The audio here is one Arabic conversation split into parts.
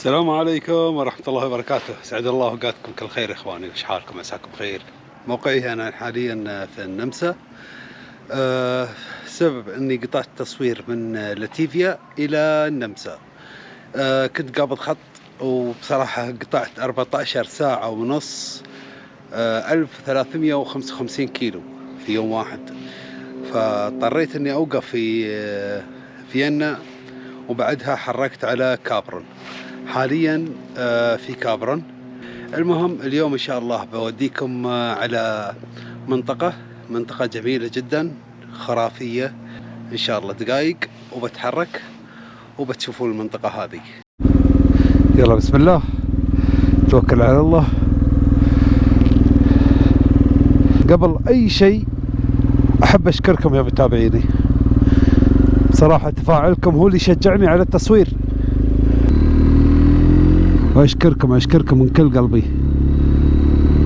السلام عليكم ورحمة الله وبركاته. سعد الله اوقاتكم كل خير إخواني. وش حالكم؟ عساكم بخير. موقعي أنا حاليا في النمسا. أه سبب إني قطعت تصوير من لاتيفيا إلى النمسا. أه كنت قابض خط وبصراحة قطعت 14 ساعة ونص أه 1355 كيلو في يوم واحد. فاضطريت إني أوقف في آه، فيينا وبعدها حركت على كابرون. حاليا آه، في كابرون. المهم اليوم إن شاء الله بوديكم آه، على منطقة منطقة جميلة جدا خرافية. إن شاء الله دقايق وبتحرك وبتشوفوا المنطقة هذه. يلا بسم الله. توكل على الله. قبل أي شيء أحب أشكركم يا متابعيني. صراحة تفاعلكم هو اللي شجعني على التصوير. وأشكركم أشكركم من كل قلبي.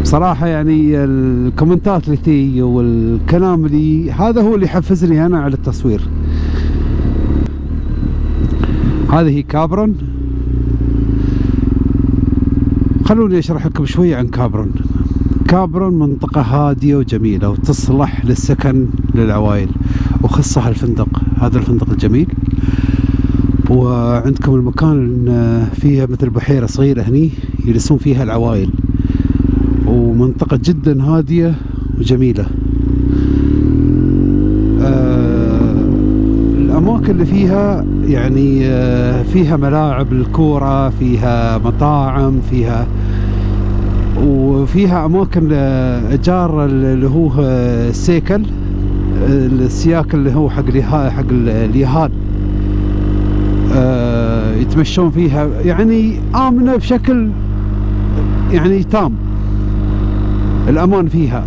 بصراحة يعني الكومنتات اللي تي والكلام اللي هذا هو اللي يحفزني أنا على التصوير. هذه كابرون. خلوني أشرح لكم شوية عن كابرون. كابرون منطقة هادية وجميلة وتصلح للسكن للعوائل وخصها الفندق. هذا الفندق الجميل. وعندكم المكان فيها مثل بحيرة صغيرة هني يجلسون فيها العوائل. ومنطقة جدا هادية وجميلة. آه الأماكن اللي فيها يعني آه فيها ملاعب الكورة فيها مطاعم فيها وفيها أماكن إيجار اللي هو السيكل السياك اللي هو حق حق اليهال. آه يتمشون فيها. يعني آمنة بشكل يعني تام الأمان فيها.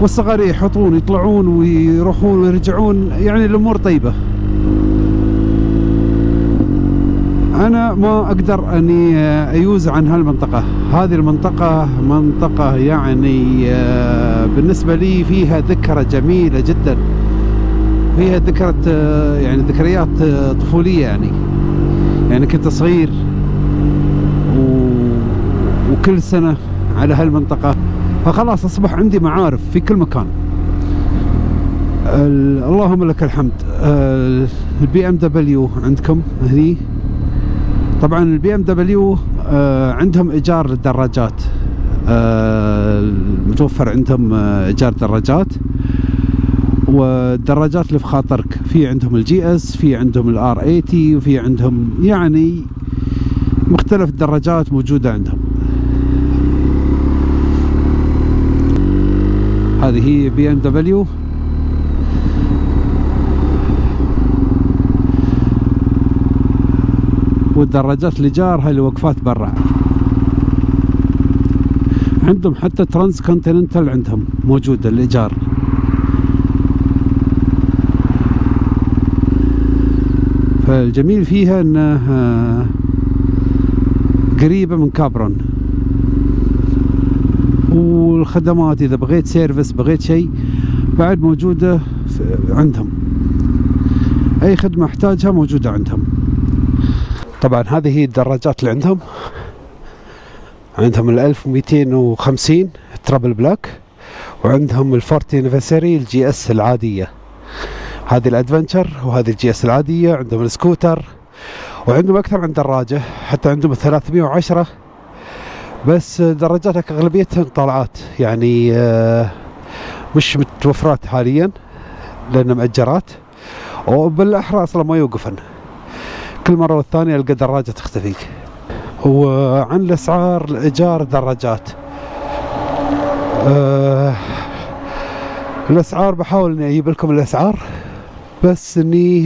والصغار يحطون يطلعون ويروحون ويرجعون. يعني الأمور طيبة. أنا ما أقدر أني أيوز عن هالمنطقة. هذه المنطقة منطقة يعني آه، بالنسبة لي فيها ذكرى جميلة جدا. فيها ذكرى آه، يعني ذكريات آه، طفولية يعني. يعني كنت صغير و... وكل سنة على هالمنطقة. فخلاص أصبح عندي معارف في كل مكان. اللهم لك الحمد. ال BMW عندكم هني؟ طبعا ال BMW عندهم إيجار للدراجات آه، متوفر عندهم آه، إيجار دراجات والدراجات اللي في خاطرك. في عندهم ال GS في عندهم ال R 80 وفي عندهم يعني مختلف الدراجات موجودة عندهم. هذه هي BMW. والدراجات الايجار هاي اللي برا. عندهم حتى Transcontinental عندهم موجودة الايجار فالجميل فيها انها قريبة من كابرون. والخدمات إذا بغيت service بغيت شيء بعد موجودة عندهم. أي خدمة أحتاجها موجودة عندهم. طبعا هذه هي الدراجات اللي عندهم. عندهم ال 1250 triple black وعندهم ال 40 anniversary ال GS العادية. هذه ال adventure وهذه ال GS العادية عندهم السكوتر وعندهم أكثر من دراجة حتى عندهم ال 310 بس دراجاتك اغلبيتها طالعات يعني آه، مش متوفرات حاليا لأن مأجرات. وبالاحرى أصلا ما يوقفن. كل مرة والثانية ألقى دراجة تختفي وعن الأسعار لايجار الدراجات أه الأسعار بحاول إني أجيب لكم الأسعار. بس اني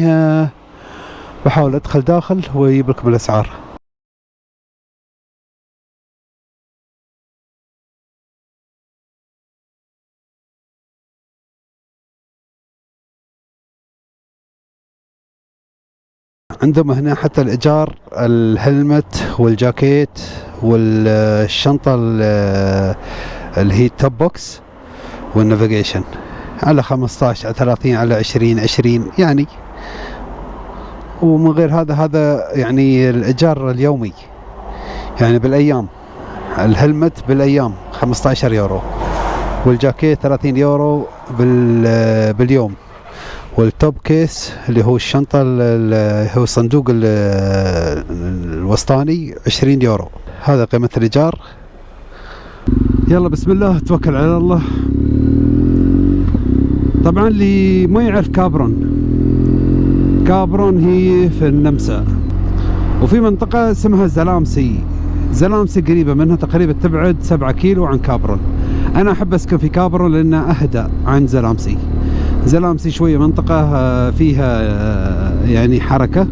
بحاول أدخل داخل واجيب لكم الاسعار عندهم هنا حتى الإيجار ال helmet والجاكيت والشنطة اللي هي ال top box وال navigation على 15 على 30 على 20 20 يعني. ومن غير هذا هذا يعني الإيجار اليومي. يعني بالأيام ال helmet بالأيام 15 يورو. والجاكيت 30 يورو باليوم. وال top case اللي هو الشنطة اللي هو الصندوق الوسطاني 20 يورو. هذا قيمة الإيجار. يلا بسم الله توكل على الله. طبعا اللي ما يعرف كابرون. كابرون هي في النمسا. وفي منطقة اسمها زلامسي. زلامسي قريبة منها تقريبا تبعد 7 كيلو عن كابرون. أنا أحب أسكن في كابرون لأنها أهدى عن زلامسي. زلامسي شوية منطقة آه، فيها آه، يعني حركة.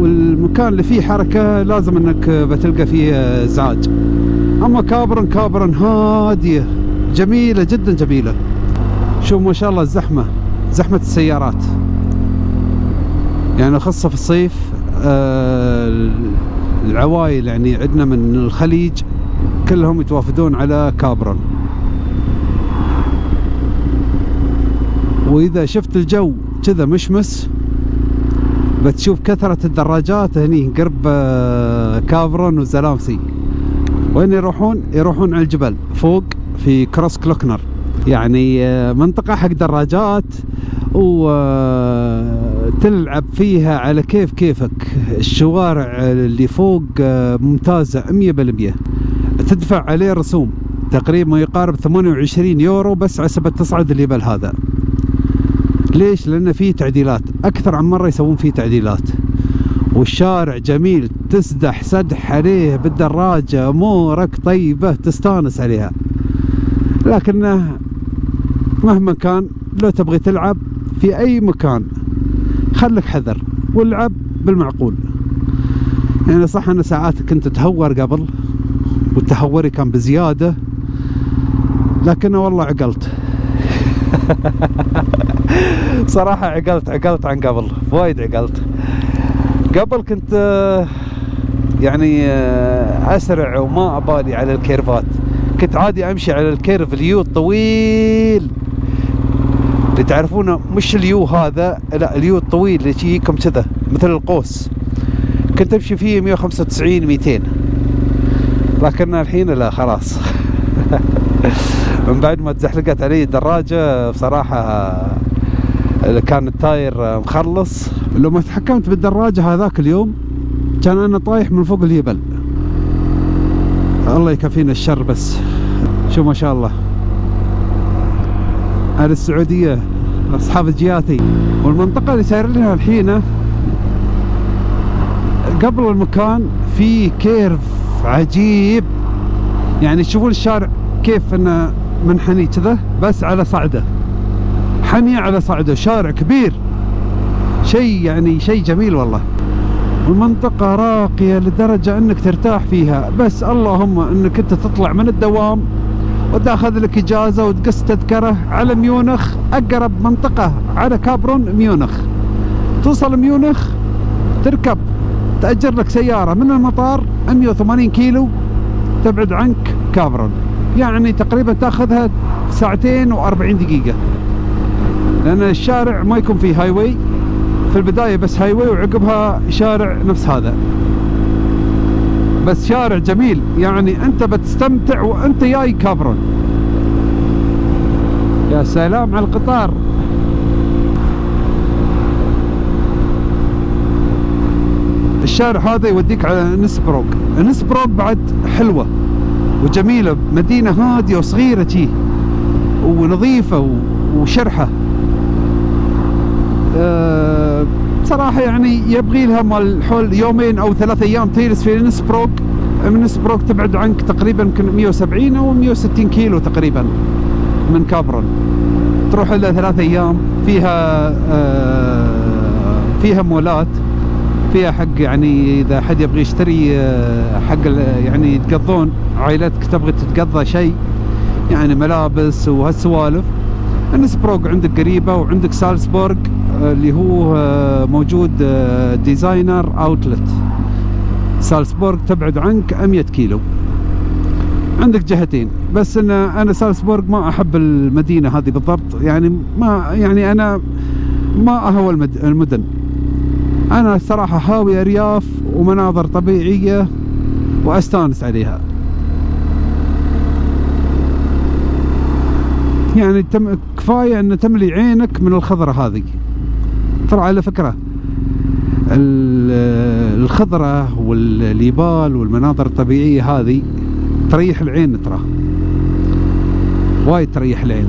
والمكان اللي فيه حركة لازم إنك بتلقى فيه ازعاج أما كابرن كابرن هادية. جميلة جدا جميلة. شوف ما شاء الله الزحمة زحمة السيارات. يعني خاصة في الصيف آه، العوائل يعني عندنا من الخليج كلهم يتوافدون على كابرن وإذا شفت الجو كذا مشمس بتشوف كثرة الدراجات هني قرب آه، كافرون وزلامسي. وين يروحون؟ يروحون على الجبل فوق. في كروس كلوكنر. يعني آه، منطقة حق دراجات وتلعب آه، فيها على كيف كيفك. الشوارع اللي فوق ممتازة 100% تدفع عليه رسوم. تقريبا يقارب 28 يورو بس عسبة تصعد الجبل هذا. ليش؟ لأن فيه تعديلات. أكثر عن مرة يسوون فيه تعديلات. والشارع جميل. تسدح سدح عليه بالدراجة. أمورك طيبة تستانس عليها. لكنه مهما كان لو تبغي تلعب في أي مكان خلك حذر والعب بالمعقول. يعني صح أنا ساعات كنت أتهور قبل وتهوري كان بزيادة لكن والله عقلت. صراحة عقلت عقلت عن قبل وايد عقلت. قبل كنت يعني أسرع وما أبالي على الكيرفات. كنت عادي أمشي على ال curve ال U الطويل. اللي تعرفونه مش ال U هذا لا ال U الطويل اللي يجيكم كذا مثل القوس. كنت أمشي فيه 195 200 لكن الحين لا خلاص. من بعد ما تزحلقت علي الدراجة بصراحة كان التاير مخلص. لو ما تحكمت بالدراجة هذاك اليوم كان أنا طايح من فوق الجبل الله يكفينا الشر بس. شو ما شاء الله. هذه السعودية أصحاب الجياتي والمنطقة اللي ساير لها الحين قبل المكان في كيرف عجيب. يعني تشوفون الشارع كيف إنه منحني كذا؟ بس على صعده. حني على صعده. شارع كبير. شيء يعني شيء جميل والله. المنطقة راقية لدرجة أنك ترتاح فيها. بس اللهم أنك أنت تطلع من الدوام وتأخذ لك إجازة وتقص تذكرة على ميونخ أقرب منطقة على كابرون ميونخ. توصل ميونخ تركب تأجر لك سيارة من المطار 180 كيلو تبعد عنك كابرون. يعني تقريبا تأخذها ساعتين و40 دقيقة. لأن الشارع ما يكون فيه highway في البداية بس highway وعقبها شارع نفس هذا. بس شارع جميل. يعني أنت بتستمتع وأنت جاي كابرون. يا سلام على القطار. الشارع هذا يوديك على نسبروك. نسبروك بعد حلوة وجميلة. مدينة هادية وصغيرة جي ونظيفة وشرحة أه بصراحة يعني يبغي لها مال حول يومين أو ثلاث أيام تجلس في نسبروك من نسبروك تبعد عنك تقريبا يمكن 170 أو 160 كيلو تقريبا من كابرون. تروح لها ثلاث أيام. فيها أه فيها مولات. فيها حق يعني إذا حد يبغى يشتري آه، حق يعني يتقضون. عائلتك تبغى تتقضى شيء. يعني ملابس وهالسوالف. انسبروك عندك قريبة وعندك سالزبورغ. آه، اللي هو آه، موجود designer outlet سالزبورغ تبعد عنك 100 كيلو. عندك جهتين. بس إن أنا سالزبورغ ما أحب المدينة هذه بالضبط. يعني ما يعني أنا ما أهوى المدن. أنا الصراحة هاوي ارياف ومناظر طبيعية وأستانس عليها. يعني تم كفاية إن تملي عينك من الخضرة هذه. ترى على فكرة. الخضرة والليبال والمناظر الطبيعية هذه تريح العين ترى. وايد تريح العين.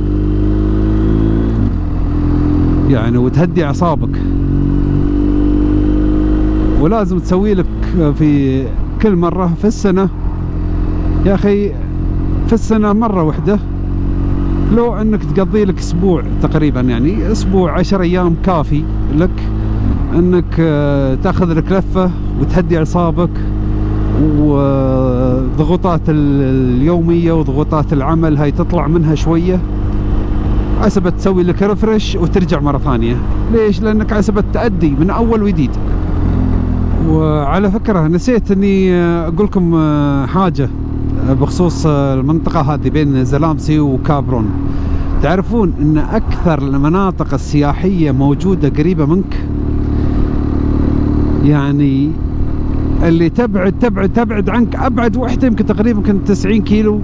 يعني وتهدي أعصابك. ولازم تسوي لك في كل مرة في السنة. يا أخي في السنة مرة واحدة لو إنك تقضي لك أسبوع تقريبا يعني أسبوع عشر أيام كافي. لك انك آه، تاخذ لك لفة وتهدي اعصابك وضغوطات اليومية وضغوطات العمل هاي تطلع منها شوية. عسبت تسوي لك ريفرش وترجع مرة ثانية. ليش؟ لأنك عسبت تأدي من أول وجديد. وعلى فكرة نسيت أني أقول لكم حاجة بخصوص المنطقة هذه بين زلامسي وكابرون. تعرفون أن أكثر المناطق السياحية موجودة قريبة منك؟ يعني اللي تبعد تبعد تبعد عنك أبعد وحدة يمكن تقريبا يمكن 90 كيلو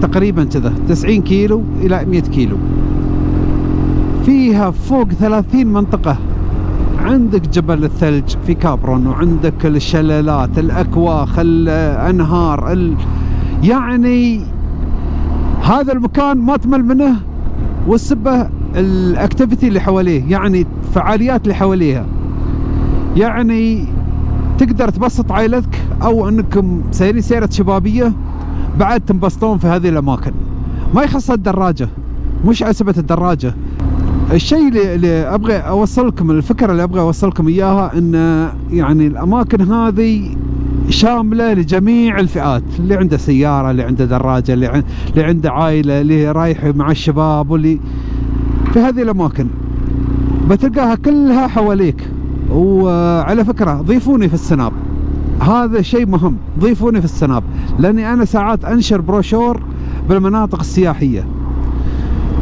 تقريبا كذا 90 كيلو إلى 100 كيلو. فيها فوق 30 منطقة. عندك جبل الثلج في كابرون وعندك الشلالات الأكواخ الأنهار ال... يعني هذا المكان ما تمل منه. والسبه الاكتيفيتي اللي حواليه يعني الفعاليات اللي حواليها. يعني تقدر تبسط عائلتك أو أنكم سايرين سيره شبابية بعد تنبسطون في هذه الأماكن. ما يخص الدراجة مش عسبه الدراجة. الشيء اللي, اللي أبغى أوصلكم الفكرة اللي أبغى أوصلكم إياها إن يعني الأماكن هذه شاملة لجميع الفئات اللي عنده سيارة اللي عنده دراجة اللي, اللي عنده عائلة اللي رايح مع الشباب واللي في هذه الأماكن. بتلقاها كلها حواليك. وعلى فكرة ضيفوني في السناب. هذا شيء مهم ضيفوني في السناب. لأني أنا ساعات أنشر بروشور بالمناطق السياحية.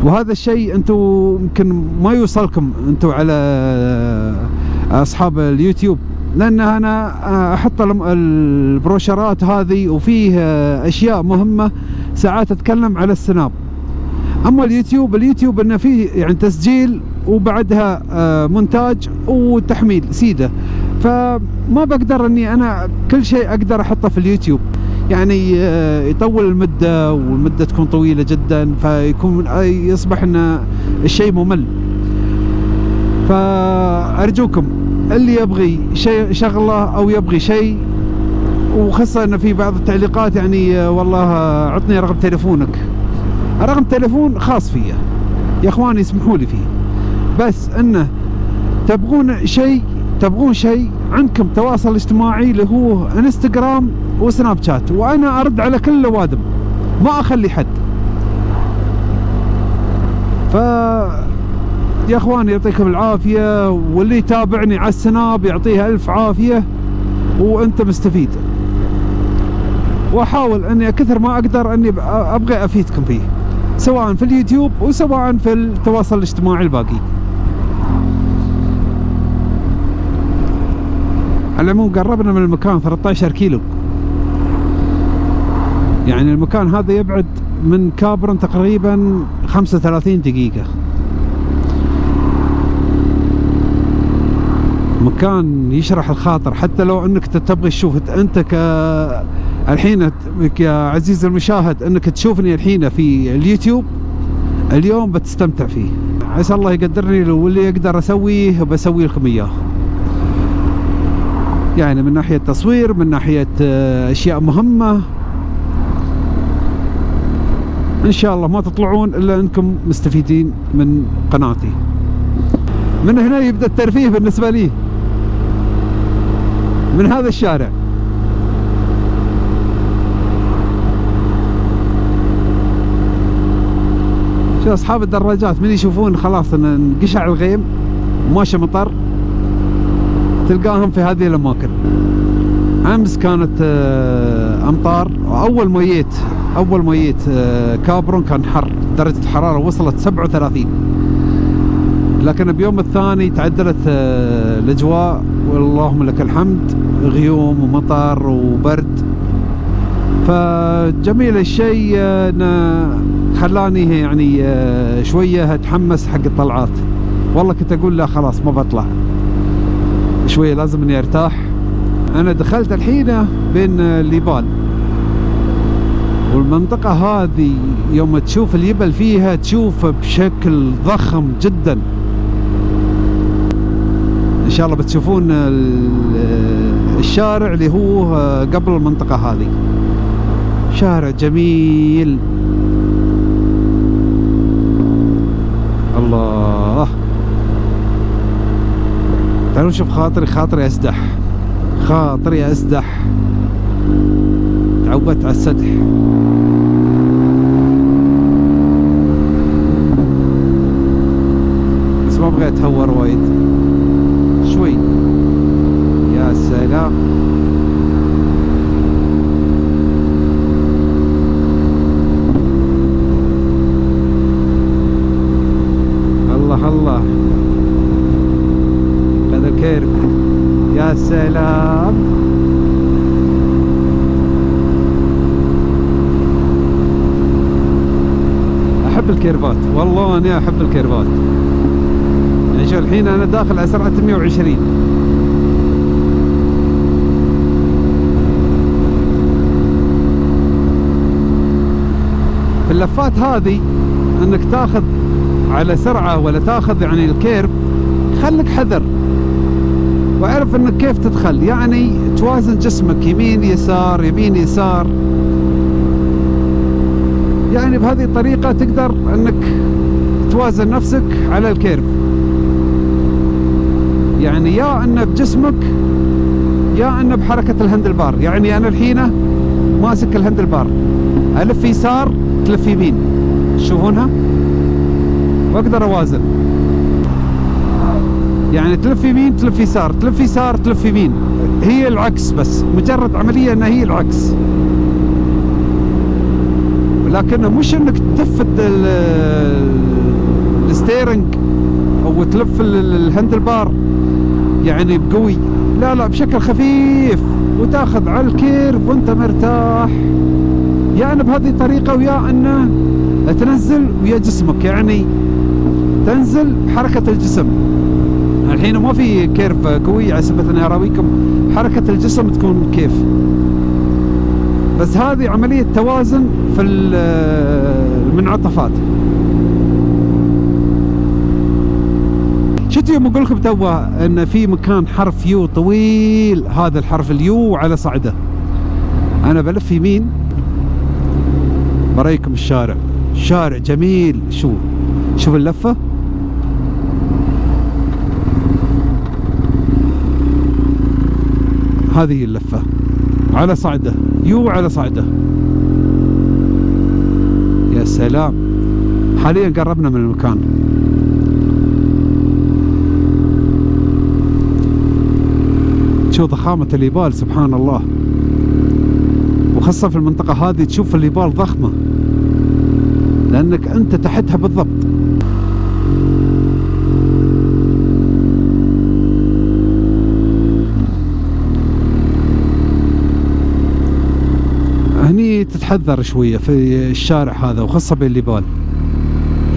وهذا الشيء أنتم يمكن ما يوصلكم أنتم على أصحاب اليوتيوب. لأن أنا أحط البروشرات هذه وفيه أشياء مهمة ساعات أتكلم على السناب. أما اليوتيوب اليوتيوب إنه فيه يعني تسجيل وبعدها آه، مونتاج وتحميل سيدة. فما بقدر إني أنا كل شيء أقدر أحطه في اليوتيوب. يعني آه، يطول المدة والمدة تكون طويلة جدا فيكون يصبح ان الشيء ممل. فأرجوكم اللي يبغي شيء شغلة أو يبغي شيء؟ وخاصة ان في بعض التعليقات يعني آه، والله عطني رقم تليفونك. رقم تليفون خاص فيه يا إخواني اسمحوا لي فيه. بس إنه تبغون شيء تبغون شيء عندكم تواصل اجتماعي اللي هو إنستغرام وسناب شات. وأنا أرد على كل الاوادم ما أخلي حد. ف يا اخواني يعطيكم العافية. واللي يتابعني على السناب يعطيه ألف عافية وأنت مستفيد. وأحاول أني كثر ما أقدر أني أبغى أفيدكم فيه سواء في اليوتيوب وسواء في التواصل الاجتماعي الباقي. على العموم قربنا من المكان 13 كيلو. يعني المكان هذا يبعد من كابرن تقريبا 35 دقيقة. مكان يشرح الخاطر حتى لو إنك تبغي تشوف أنت ك الحين يا عزيزي المشاهد إنك تشوفني الحين في اليوتيوب اليوم بتستمتع فيه. عسى الله يقدرني واللي يقدر أسويه بسوي لكم إياه. يعني من ناحية تصوير من ناحية آه، أشياء مهمة. إن شاء الله ما تطلعون إلا أنكم مستفيدين من قناتي. من هنا يبدأ الترفيه بالنسبة لي. من هذا الشارع. شو أصحاب الدراجات من يشوفون خلاص إن انقشع الغيم وماشي مطر تلقاهم في هذه الأماكن. أمس كانت آه، أمطار اول ما جيت أول ما جيت آه، كابرون كان حر درجة الحرارة وصلت 37 لكن بيوم الثاني تعدلت آه، الأجواء. واللهم لك الحمد. غيوم ومطر وبرد. فجميل الشيء آه، انه خلاني يعني آه، شوية أتحمس حق الطلعات. والله كنت أقول لا خلاص ما بطلع. شوية لازم إني أرتاح. أنا دخلت الحين بين الليبال والمنطقة هذه يوم تشوف اليبل فيها تشوفه بشكل ضخم جدا. شاء الله بتشوفون الشارع اللي هو قبل المنطقة هذه. شارع جميل. الله. تعالوا نشوف خاطري. خاطري أسدح. خاطري أسدح. تعودت على السدح بس ما أبغى اتهور وايد شوي يا سلام الله الله هذا الكيرف يا سلام احب الكيرفات أني أحب الكيرفات. يعني شوف الحين أنا داخل على سرعة 120 في اللفات هذه أنك تاخذ على سرعة ولا تاخذ يعني ال curve خليك حذر. واعرف إنك كيف تدخل. يعني توازن جسمك يمين يسار يمين يسار. يعني بهذه الطريقة تقدر إنك توازن نفسك على ال curve. يعني يا انه بجسمك يا انه بحركة ال handlebar يعني أنا الحين ماسك ال handlebar ألف يسار تلف يمين. تشوفونها واقدر أوازن. يعني تلف يمين تلف يسار. تلف يسار تلف يمين. هي العكس بس. مجرد عملية إنها هي العكس. لكنه مش إنك تلف ال steering أو تلف ال handlebar يعني بقوي. لا لا بشكل خفيف وتأخذ على ال curve وأنت مرتاح. يعني بهذه الطريقة ويا انه تنزل ويا جسمك. يعني تنزل بحركة الجسم. الحين ما في curve قوي على سبب اني اراويكم حركة الجسم تكون كيف. بس هذه عملية توازن في المنعطفات. شفتوا يوم أقول لكم توا إن في مكان حرف U طويل هذا الحرف ال U على صعده. أنا بلف يمين بريكم الشارع. شارع جميل. شو؟ شوف اللفة. هذه اللفة. على صعده. يو على صعده. يا سلام. حاليا قربنا من المكان. شوف ضخامة اليبال سبحان الله وخاصة في المنطقة هذه تشوف اليبال ضخمة. لأنك أنت تحتها بالضبط. هني تتحذر شوية في الشارع هذا وخاصة بين اليبال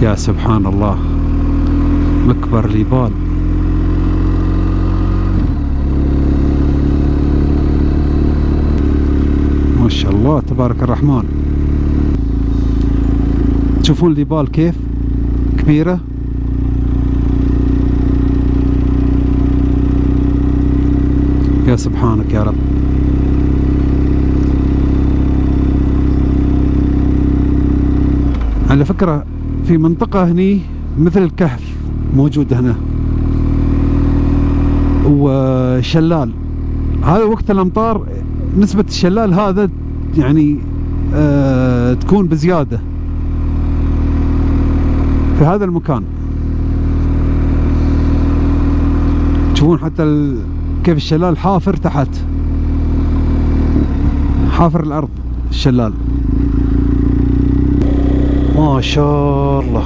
يا سبحان الله مكبر اليبال ما شاء الله تبارك الرحمن. تشوفون اليبال كيف؟ كبيرة. يا سبحانك يا رب. على فكرة في منطقة هني مثل الكهف موجود هنا. وشلال. هذا وقت الأمطار نسبة الشلال هذا يعني آه تكون بزيادة في هذا المكان. تشوفون حتى ال... كيف الشلال حافر تحت. حافر الأرض الشلال. ما شاء الله.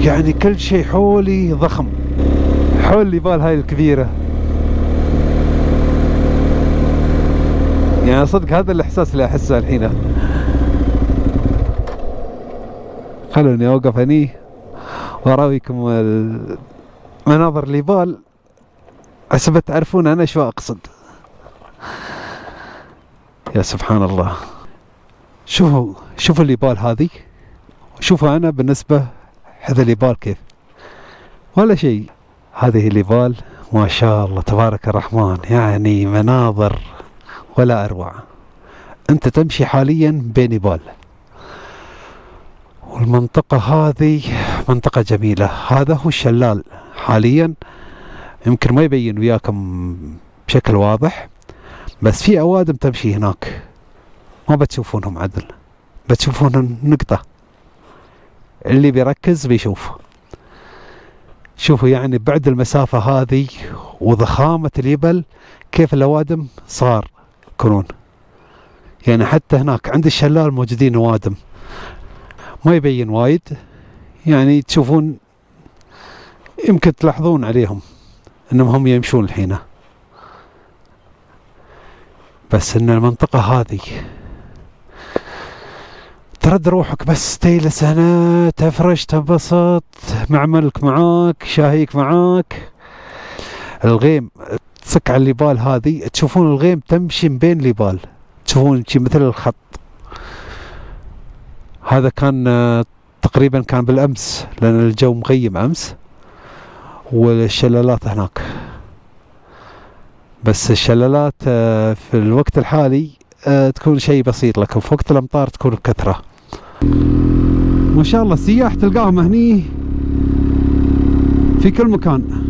يعني كل شيء حولي ضخم. حول نيبال هاي الكبيرة. يعني صدق هذا الإحساس اللي أحسه الحين. خلوني أوقف هني وأراويكم مناظر نيبال حسب تعرفون أنا شو أقصد. يا سبحان الله. شوفوا شوفوا اليبال هذه شوفوا أنا بالنسبة هذا اليبال كيف. ولا شيء. هذه اليبال ما شاء الله تبارك الرحمن. يعني مناظر ولا أروع. أنت تمشي حاليا بين يبال والمنطقة هذه منطقة جميلة. هذا هو الشلال. حاليا يمكن ما يبين وياكم بشكل واضح بس في أوادم تمشي هناك. ما بتشوفونهم عدل. بتشوفون نقطة اللي بيركز بيشوف. شوفوا يعني بعد المسافة هذه وضخامة اليبل كيف الأوادم صار. يكونون يعني حتى هناك عند الشلال موجودين أوادم ما يبين وايد. يعني تشوفون يمكن تلاحظون عليهم إنهم هم يمشون الحين. بس إن المنطقة هذه ترد روحك بس تجلس هنا تفرش تنبسط معملك معاك شاهيك معاك. الغيم تصك على الليبال هذه تشوفون الغيم تمشي بين الليبال. تشوفون شي مثل الخط. هذا كان تقريبا كان بالأمس لأن الجو مغيم أمس والشلالات هناك. بس الشلالات آه، في الوقت الحالي آه، تكون شيء بسيط لكن في وقت الأمطار تكون بكثرة. ما شاء الله السياح تلقاهم هني في كل مكان.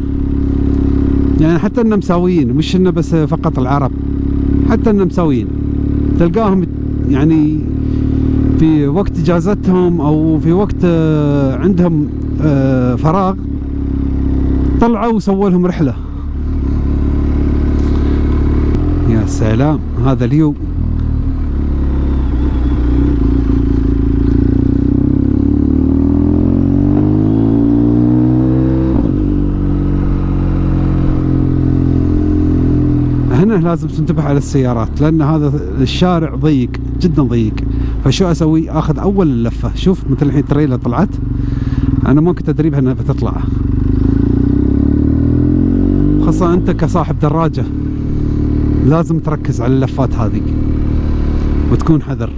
يعني حتى النمساويين مش إنه بس فقط العرب حتى النمساويين تلقاهم يعني في وقت إجازتهم أو في وقت آه، عندهم آه، فراغ طلعوا وسووا لهم رحلة. يا سلام هذا اليوم. هنا لازم تنتبه على السيارات لأن هذا الشارع ضيق جدا ضيق. فشو أسوي؟ آخذ أول اللفه شوف مثل الحين تريلا طلعت. أنا ما كنت أدري انها بتطلع. خاصة أنت كصاحب دراجة لازم تركز على اللفات هذه وتكون حذر.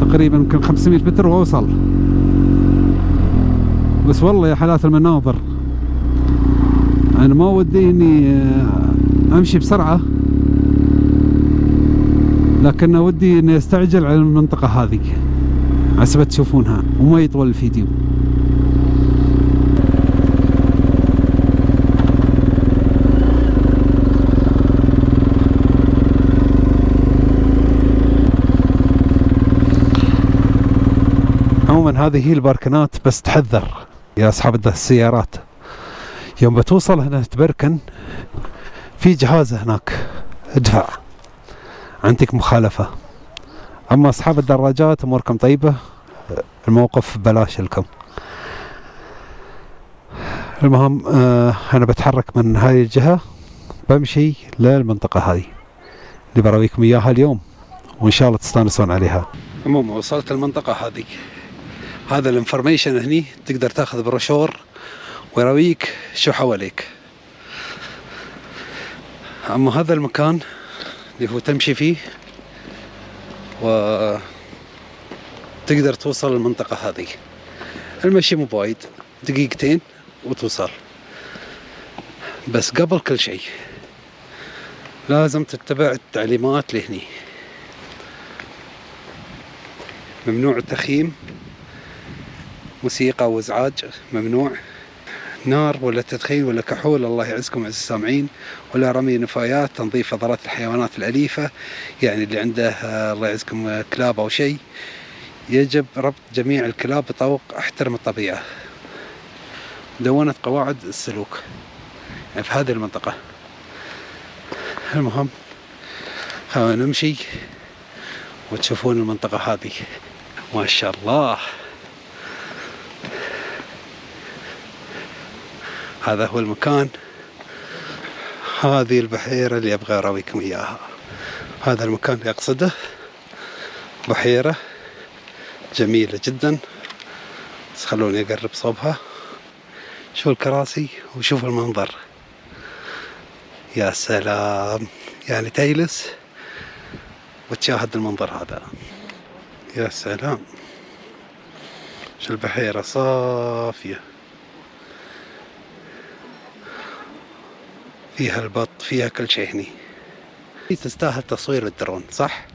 تقريبا يمكن 500 متر واوصل بس والله يا حالات المناظر. أنا ما ودي إني آه، أمشي بسرعة. لكن ودي إني أستعجل على المنطقة هذه. عسبة تشوفونها وما يطول الفيديو. هذه هي الباركنات بس تحذر يا أصحاب السيارات. يوم بتوصل هنا تبركن في جهاز هناك. ادفع. عندك مخالفة. أما أصحاب الدراجات أموركم طيبة؟ الموقف بلاش لكم. المهم آه أنا بتحرك من هاي الجهة بمشي للمنطقة هذه اللي براويكم إياها اليوم وإن شاء الله تستانسون عليها. عموما وصلت المنطقة هذه. هذا ال information هني تقدر تاخذ بروشور ويراويك شو حواليك. أما هذا المكان اللي هو تمشي فيه و تقدر توصل المنطقة هذه. المشي مو بوايد دقيقتين وتوصل. بس قبل كل شيء لازم تتبع التعليمات لهني. ممنوع التخييم موسيقى وإزعاج ممنوع. نار ولا تدخين ولا كحول الله يعزكم عز السامعين. ولا رمي نفايات تنظيف فضلات الحيوانات الأليفة. يعني اللي عنده آه، الله يعزكم كلاب أو شيء يجب ربط جميع الكلاب بطوق أحترم الطبيعة. دونت قواعد السلوك. يعني في هذه المنطقة. المهم خلونا نمشي وتشوفون المنطقة هذه. ما شاء الله. هذا هو المكان. هذه البحيرة اللي أبغى أراويكم إياها. هذا المكان اللي أقصده. بحيرة جميلة جدا. بس خلوني أقرب صوبها. شوفوا الكراسي وشوفوا المنظر. يا سلام. يعني تجلس وتشاهد المنظر هذا. يا سلام. شو البحيرة؟ صافية. فيها البط فيها كل شيء هني. تستاهل تصوير الدرون صح؟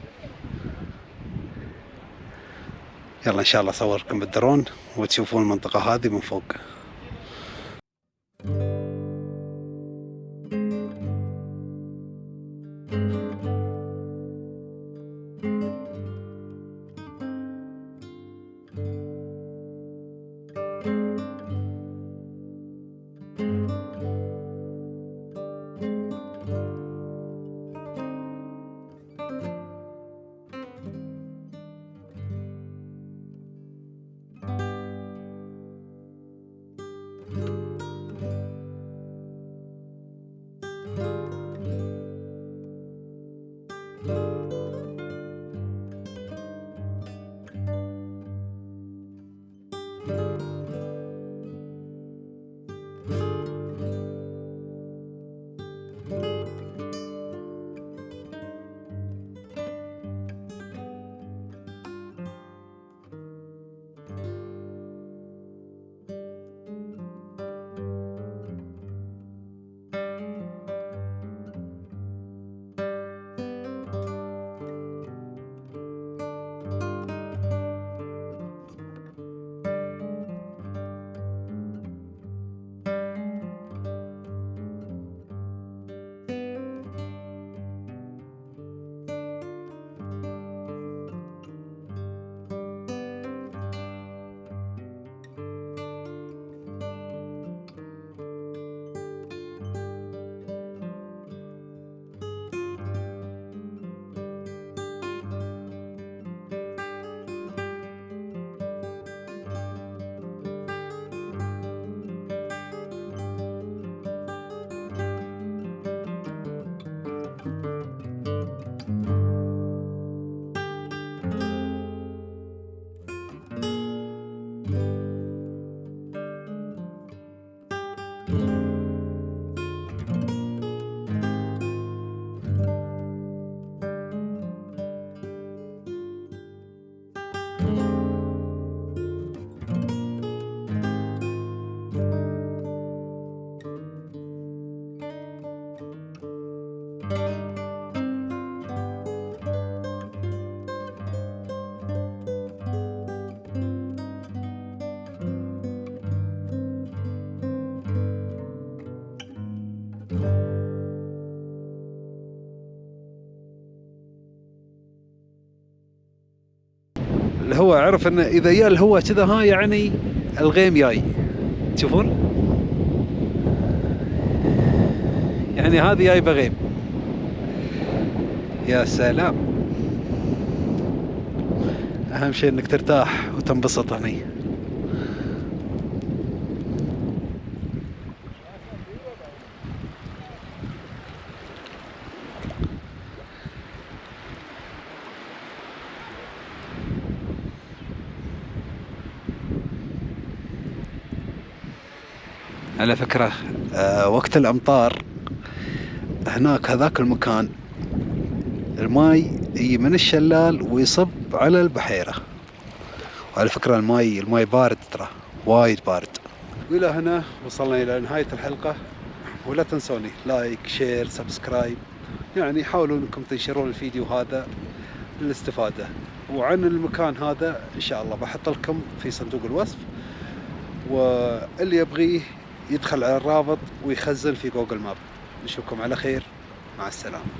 يلا إن شاء الله أصوركم بالدرون وتشوفون المنطقة هذه من فوق. الهواء عرف انه إذا جاء الهواء كذا ها يعني الغيم جاي تشوفون؟ يعني هذه جايبه غيم يا سلام. أهم شيء إنك ترتاح وتنبسط هني. على فكرة. آه، وقت الأمطار هناك هذاك المكان الماي يجي من الشلال ويصب على البحيرة. وعلى فكرة الماي الماي بارد ترى وايد بارد. وإلى هنا وصلنا إلى نهاية الحلقة. ولا تنسوني like share subscribe. يعني حاولوا إنكم تنشرون الفيديو هذا للاستفادة. وعن المكان هذا إن شاء الله بحط لكم في صندوق الوصف. واللي يبغيه يدخل على الرابط ويخزن في جوجل ماب. نشوفكم على خير. مع السلامة.